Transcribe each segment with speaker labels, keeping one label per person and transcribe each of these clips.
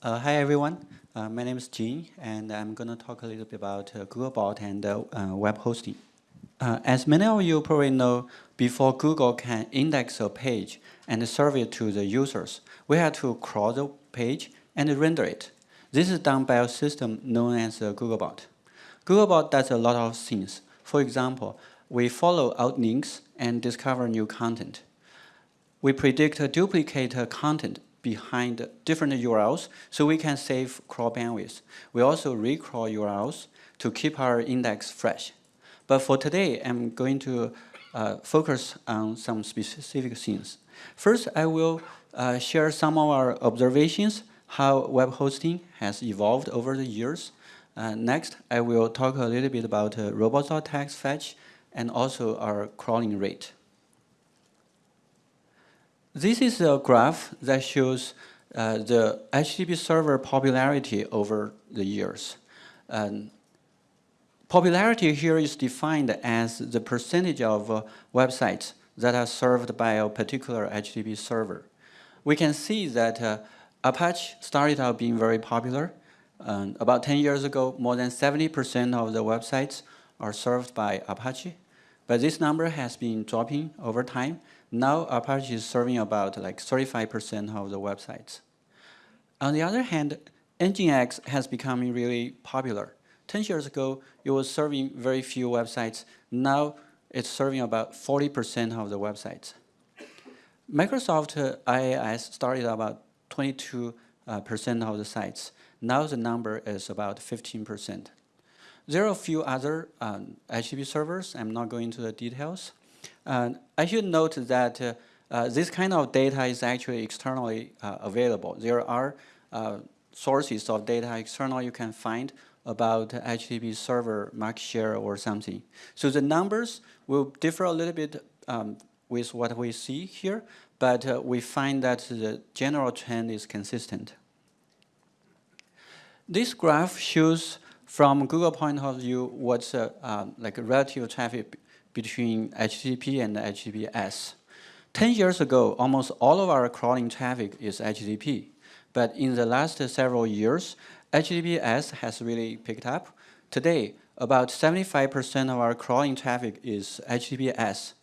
Speaker 1: Uh, hi everyone, uh, my name is Jin and I'm going to talk a little bit about uh, Googlebot and uh, uh, web hosting. Uh, as many of you probably know, before Google can index a page and serve it to the users, we had to crawl the page and render it. This is done by a system known as Googlebot. Googlebot does a lot of things. For example, we follow out links and discover new content. We predict duplicate content behind different URLs so we can save crawl bandwidth. We also recrawl URLs to keep our index fresh. But for today, I'm going to uh, focus on some specific things. First, I will uh, share some of our observations, how web hosting has evolved over the years. Uh, next, I will talk a little bit about uh, robots.txt fetch and also our crawling rate. This is a graph that shows uh, the HTTP server popularity over the years. Um, popularity here is defined as the percentage of uh, websites that are served by a particular HTTP server. We can see that uh, Apache started out being very popular. Um, about 10 years ago, more than 70% of the websites are served by Apache. But this number has been dropping over time now Apache is serving about like 35% of the websites. On the other hand, Nginx has become really popular. 10 years ago, it was serving very few websites. Now it's serving about 40% of the websites. Microsoft uh, IIS started about 22% uh, of the sites. Now the number is about 15%. There are a few other um, HTTP servers. I'm not going into the details. Uh, I should note that uh, uh, this kind of data is actually externally available. There are sources of data external you can find about HTTP server market share or something. So the numbers will differ a little bit um, with what we see here, but uh, we find that the general trend is consistent. This graph shows from Google point of view what's uh, uh, like relative traffic between HTTP and HTTPS. 10 years ago, almost all of our crawling traffic is HTTP. But in the last several years, HTTPS has really picked up. Today, about 75% of our crawling traffic is HTTPS.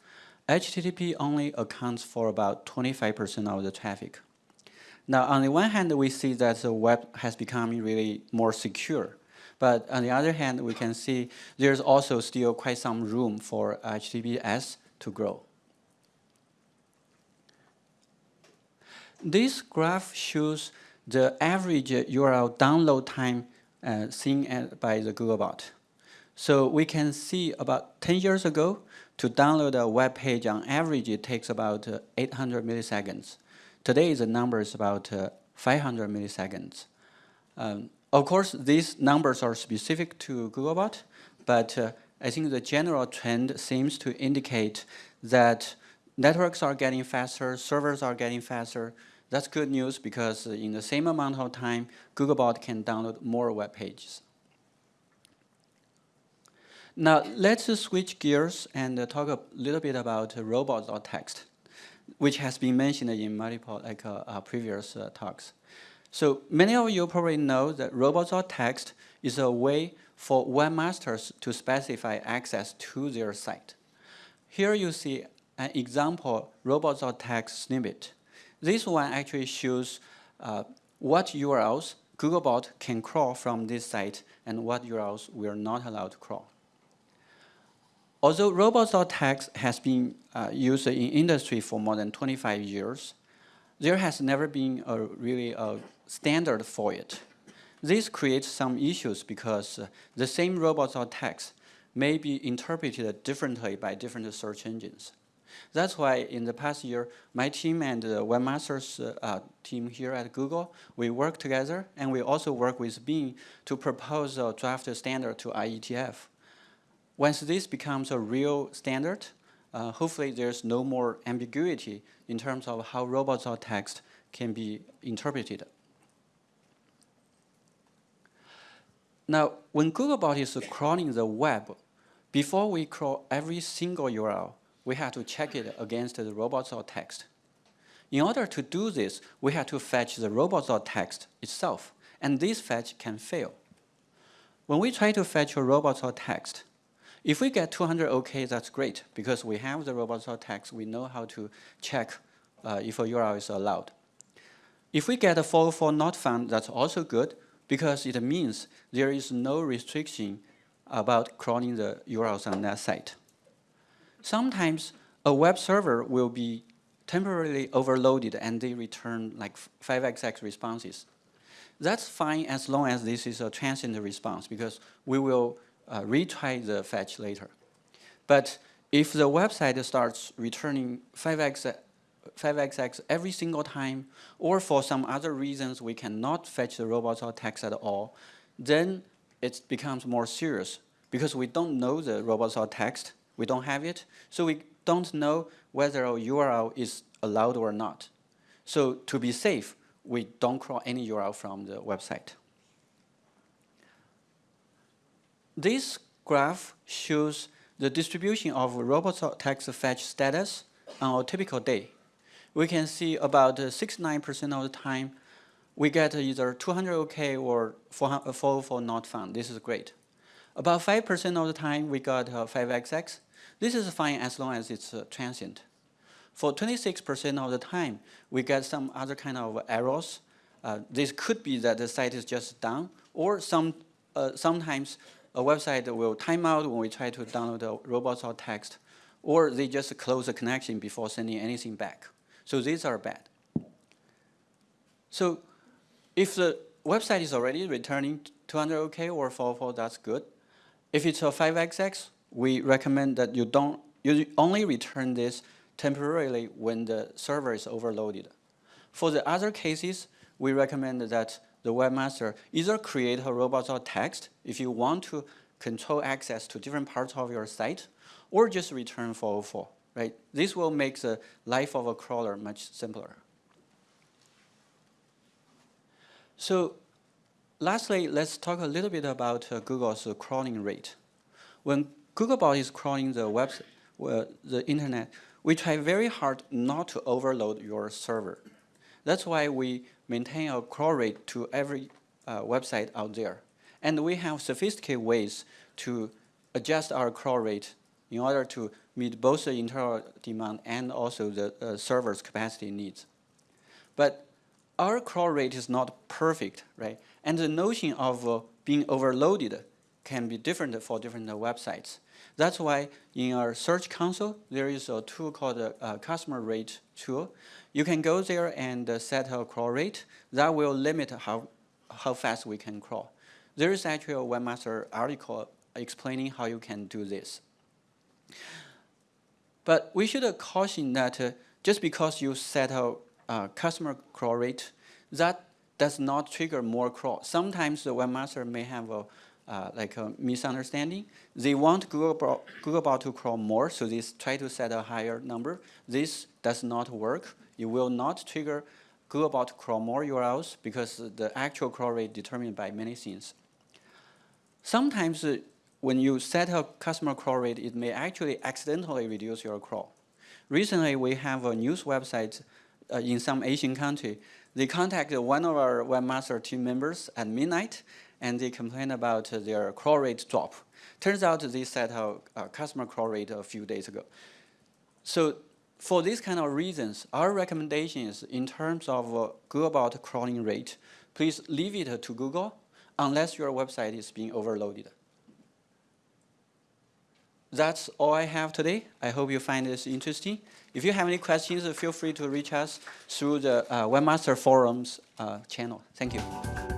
Speaker 1: HTTP only accounts for about 25% of the traffic. Now, on the one hand, we see that the web has become really more secure. But on the other hand, we can see there's also still quite some room for HTTPS to grow. This graph shows the average URL download time uh, seen at, by the Googlebot. So we can see about 10 years ago, to download a web page on average, it takes about uh, 800 milliseconds. Today, the number is about uh, 500 milliseconds. Um, of course, these numbers are specific to Googlebot, but uh, I think the general trend seems to indicate that networks are getting faster, servers are getting faster. That's good news because in the same amount of time, Googlebot can download more web pages. Now, let's switch gears and talk a little bit about robots.txt, which has been mentioned in multiple like, uh, uh, previous uh, talks. So many of you probably know that robots.txt is a way for webmasters to specify access to their site. Here you see an example robots.txt snippet. This one actually shows uh, what URLs Googlebot can crawl from this site and what URLs we are not allowed to crawl. Although robots.txt has been uh, used in industry for more than 25 years, there has never been a really a standard for it. This creates some issues because uh, the same robots.txt may be interpreted differently by different search engines. That's why in the past year, my team and the webmasters uh, team here at Google, we work together and we also work with Bing to propose a draft standard to IETF. Once this becomes a real standard, uh, hopefully there's no more ambiguity in terms of how robots.txt can be interpreted. Now, when Googlebot is crawling the web, before we crawl every single URL, we have to check it against the robots.txt. In order to do this, we have to fetch the robots.txt itself, and this fetch can fail. When we try to fetch a robots.txt, if we get 200 OK, that's great, because we have the robots.txt, we know how to check uh, if a URL is allowed. If we get a 404 not found, that's also good, because it means there is no restriction about crawling the URLs on that site. Sometimes a web server will be temporarily overloaded and they return like 5xx responses. That's fine as long as this is a transient response because we will uh, retry the fetch later. But if the website starts returning 5x 5xx every single time, or for some other reasons we cannot fetch the robots.txt at all, then it becomes more serious because we don't know the robots.txt, we don't have it, so we don't know whether a URL is allowed or not. So to be safe, we don't crawl any URL from the website. This graph shows the distribution of robots.txt fetch status on a typical day we can see about 69% of the time we get either 200 OK or 404 not found. This is great. About 5% of the time we got uh, 5XX. This is fine as long as it's uh, transient. For 26% of the time, we get some other kind of errors. Uh, this could be that the site is just down, or some uh, sometimes a website will time out when we try to download a robots.txt, or they just close the connection before sending anything back. So these are bad. So if the website is already returning 200 OK or 404, that's good. If it's a 5XX, we recommend that you don't you only return this temporarily when the server is overloaded. For the other cases, we recommend that the webmaster either create a robots.txt if you want to control access to different parts of your site, or just return 404 right? This will make the life of a crawler much simpler. So lastly, let's talk a little bit about uh, Google's uh, crawling rate. When Googlebot is crawling the web, uh, the internet, we try very hard not to overload your server. That's why we maintain a crawl rate to every uh, website out there. And we have sophisticated ways to adjust our crawl rate in order to meet both the internal demand and also the uh, server's capacity needs. But our crawl rate is not perfect, right? And the notion of uh, being overloaded can be different for different websites. That's why in our Search Console, there is a tool called a, uh, customer rate tool. You can go there and uh, set a crawl rate. That will limit how, how fast we can crawl. There is actually a webmaster article explaining how you can do this. But we should caution that uh, just because you set a uh, customer crawl rate, that does not trigger more crawl. Sometimes the webmaster may have a uh, like a misunderstanding. They want Googlebot, Googlebot to crawl more, so they try to set a higher number. This does not work. It will not trigger Googlebot to crawl more URLs because the actual crawl rate determined by many things. Sometimes uh, when you set a customer crawl rate, it may actually accidentally reduce your crawl. Recently, we have a news website uh, in some Asian country. They contacted one of our webmaster team members at midnight, and they complained about their crawl rate drop. Turns out they set a, a customer crawl rate a few days ago. So for these kind of reasons, our recommendation is in terms of uh, crawling rate, please leave it to Google unless your website is being overloaded that's all I have today. I hope you find this interesting. If you have any questions, feel free to reach us through the uh, Webmaster Forums uh, channel. Thank you.